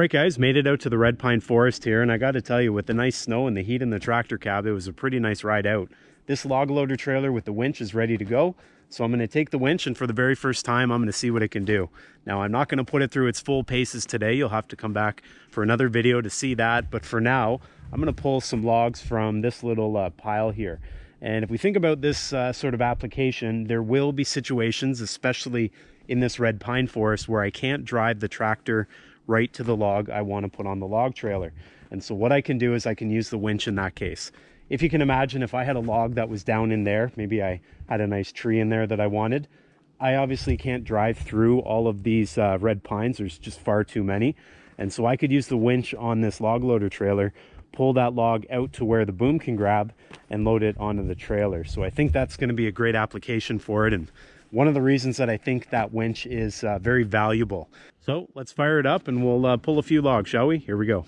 Right, guys, made it out to the Red Pine Forest here, and I got to tell you, with the nice snow and the heat in the tractor cab, it was a pretty nice ride out. This log loader trailer with the winch is ready to go, so I'm going to take the winch, and for the very first time, I'm going to see what it can do. Now, I'm not going to put it through its full paces today. You'll have to come back for another video to see that, but for now, I'm going to pull some logs from this little uh, pile here. And if we think about this uh, sort of application, there will be situations, especially in this red pine forest, where I can't drive the tractor right to the log I want to put on the log trailer. And so what I can do is I can use the winch in that case. If you can imagine if I had a log that was down in there, maybe I had a nice tree in there that I wanted, I obviously can't drive through all of these uh, red pines. There's just far too many. And so I could use the winch on this log loader trailer, pull that log out to where the boom can grab and load it onto the trailer. So I think that's gonna be a great application for it. And one of the reasons that I think that winch is uh, very valuable. So let's fire it up and we'll uh, pull a few logs, shall we? Here we go.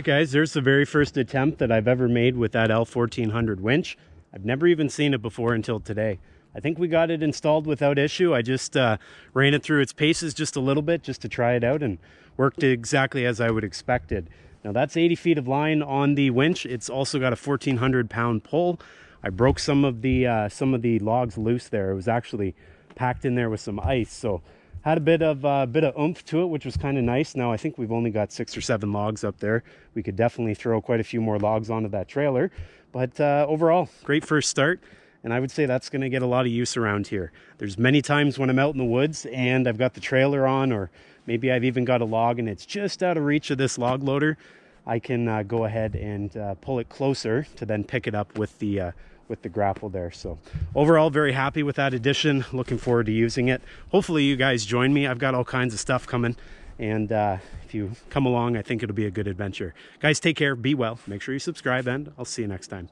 Right, guys, there's the very first attempt that I've ever made with that L1400 winch. I've never even seen it before until today. I think we got it installed without issue. I just uh, ran it through its paces just a little bit just to try it out and worked exactly as I would expected. Now that's 80 feet of line on the winch. It's also got a 1400 pound pull. I broke some of the uh, some of the logs loose there. It was actually packed in there with some ice. So had a bit of uh, bit of oomph to it, which was kind of nice. Now I think we've only got six or seven logs up there. We could definitely throw quite a few more logs onto that trailer. But uh, overall, great first start and I would say that's going to get a lot of use around here. There's many times when I'm out in the woods and I've got the trailer on or maybe I've even got a log and it's just out of reach of this log loader. I can uh, go ahead and uh, pull it closer to then pick it up with the uh, with the grapple there. So overall, very happy with that addition. Looking forward to using it. Hopefully you guys join me. I've got all kinds of stuff coming. And uh, if you come along, I think it'll be a good adventure. Guys, take care. Be well. Make sure you subscribe and I'll see you next time.